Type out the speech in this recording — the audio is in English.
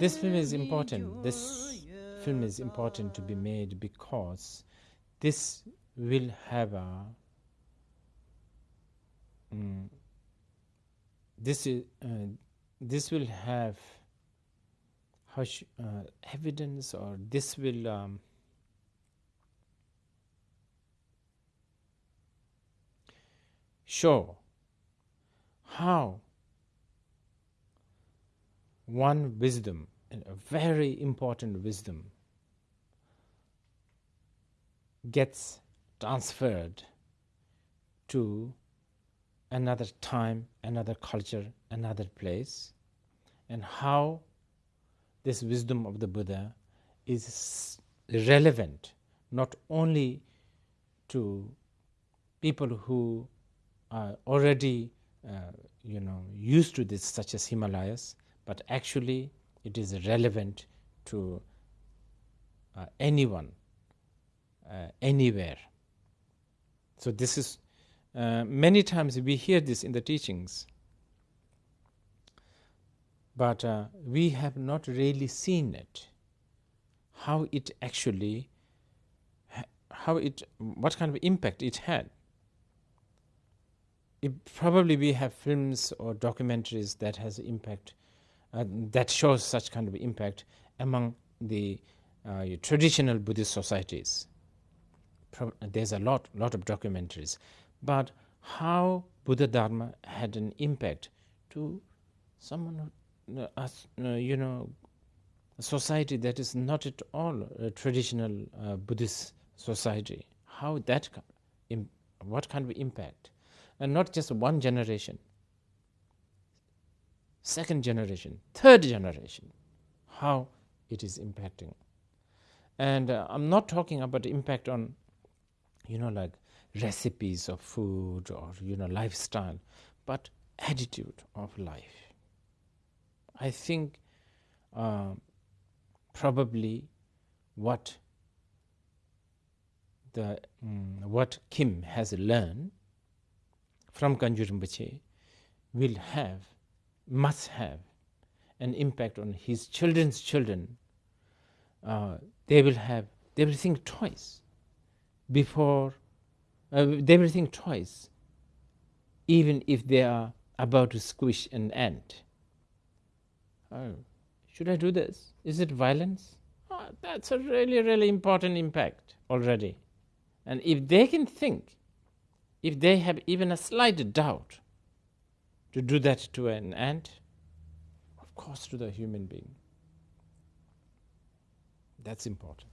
This film is important. This film is important to be made because this will have a this is uh, this will have how sh- uh, evidence or this will um, show how? One wisdom, a very important wisdom, gets transferred to another time, another culture, another place, and how this wisdom of the Buddha is relevant not only to people who are already uh, you know used to this such as himalayas but actually it is relevant to uh, anyone uh, anywhere. So this is uh, many times we hear this in the teachings but uh, we have not really seen it. How it actually how it what kind of impact it had it probably we have films or documentaries that has impact uh, that shows such kind of impact among the uh, traditional Buddhist societies. Pro- there's a lot, lot of documentaries, but how Buddha Dharma had an impact to someone, who, uh, uh you know, a society that is not at all a traditional uh, Buddhist society. How that, what kind of impact, and not just one generation second generation, third generation, how it is impacting. And uh, I'm not talking about impact on, you know, like recipes of food or, you know, lifestyle, but attitude of life. I think uh, probably what the um, what Kim has learned from Kangyur Rinpoche will have must have an impact on his children's children, uh, they will have they will think twice before uh, they will think twice, even if they are about to squish an ant. Oh, should I do this? Is it violence? Oh, that's a really, really important impact already. And if they can think, if they have even a slight doubt, to do that to an ant, of course, to the human being. That's important.